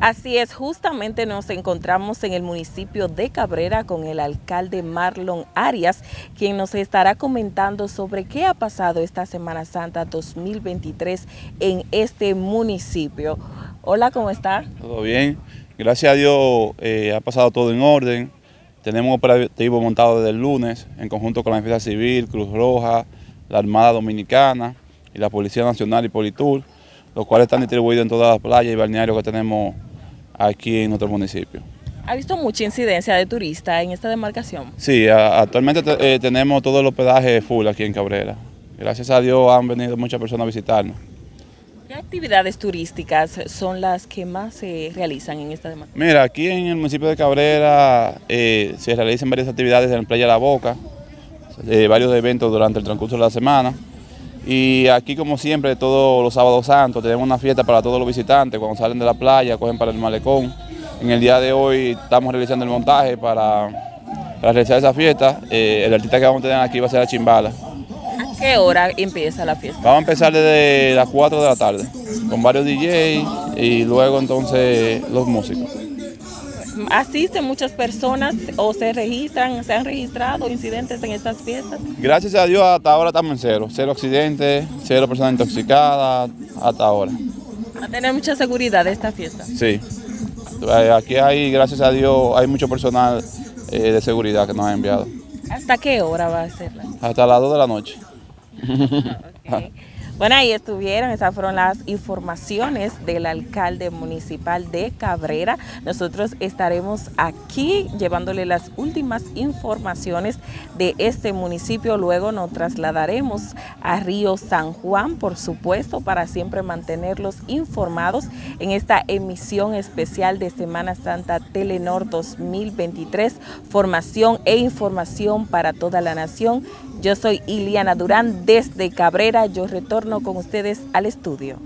Así es, justamente nos encontramos en el municipio de Cabrera con el alcalde Marlon Arias, quien nos estará comentando sobre qué ha pasado esta Semana Santa 2023 en este municipio. Hola, ¿cómo está? Todo bien, gracias a Dios eh, ha pasado todo en orden. Tenemos operativo montado desde el lunes en conjunto con la Defensa Civil, Cruz Roja, la Armada Dominicana y la Policía Nacional y Politur, los cuales están distribuidos en todas las playas y balnearios que tenemos aquí en nuestro municipio. ¿Ha visto mucha incidencia de turistas en esta demarcación? Sí, actualmente eh, tenemos todo el hospedaje full aquí en Cabrera. Gracias a Dios han venido muchas personas a visitarnos. ¿Qué actividades turísticas son las que más se realizan en esta demarcación? Mira, aquí en el municipio de Cabrera eh, se realizan varias actividades en la Playa La Boca, eh, varios eventos durante el transcurso de la semana. Y aquí, como siempre, todos los sábados santos tenemos una fiesta para todos los visitantes. Cuando salen de la playa, cogen para el malecón. En el día de hoy estamos realizando el montaje para, realizar esa fiesta. Eh, el artista que vamos a tener aquí va a ser la Chimbala. ¿A qué hora empieza la fiesta? Vamos a empezar desde las 4 de la tarde, con varios DJs y luego entonces los músicos asisten muchas personas o se registran, se han registrado incidentes en estas fiestas? Gracias a Dios hasta ahora estamos en cero, cero accidentes, cero personas intoxicadas, hasta ahora. ¿Va a tener mucha seguridad esta fiesta? Sí, eh, aquí hay, gracias a Dios, hay mucho personal eh, de seguridad que nos ha enviado. ¿Hasta qué hora va a ser? Hasta las 2 de la noche. Bueno, ahí estuvieron, esas fueron las informaciones del alcalde municipal de Cabrera. Nosotros estaremos aquí llevándole las últimas informaciones de este municipio. Luego nos trasladaremos a Río San Juan, por supuesto, para siempre mantenerlos informados en esta emisión especial de Semana Santa Telenor 2023. Formación e información para toda la nación. Yo soy Iliana Durán desde Cabrera. Yo retorno con ustedes al estudio.